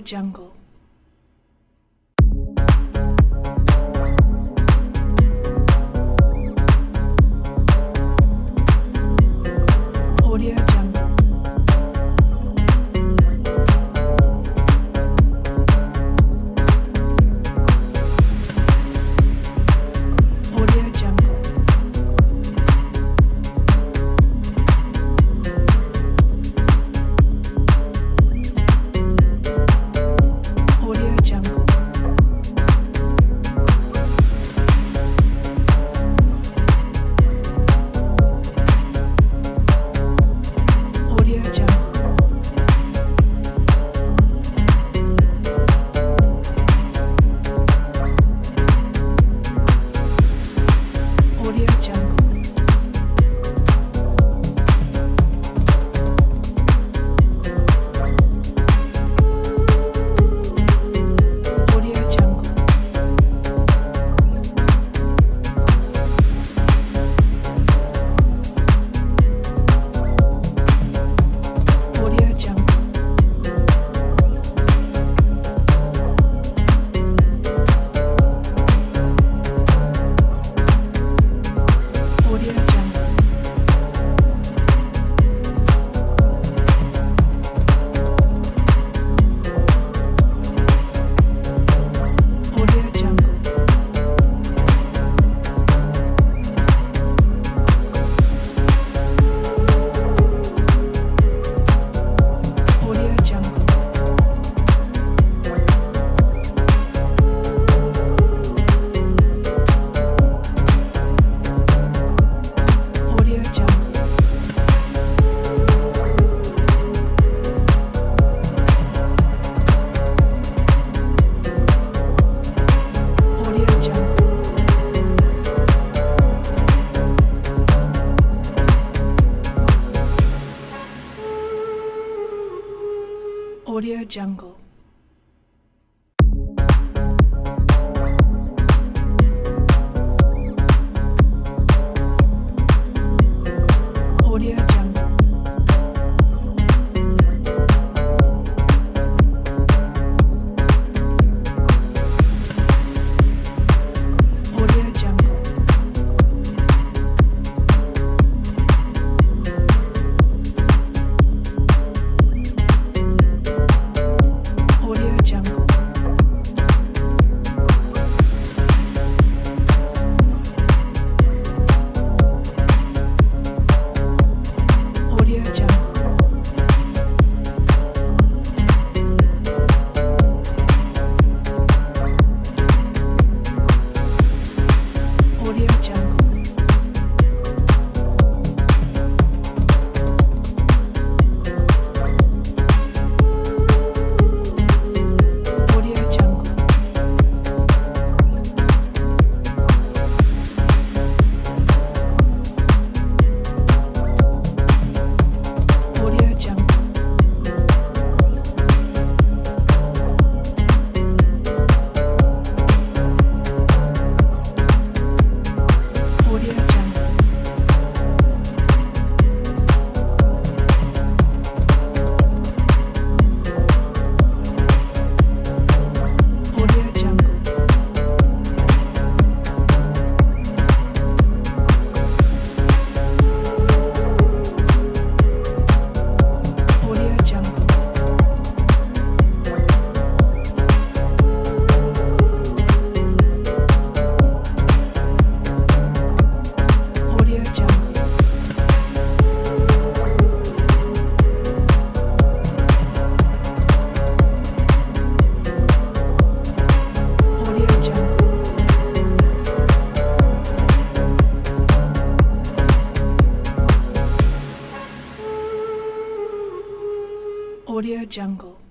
jungle. Jungle. Audio Jungle. Audio Jungle.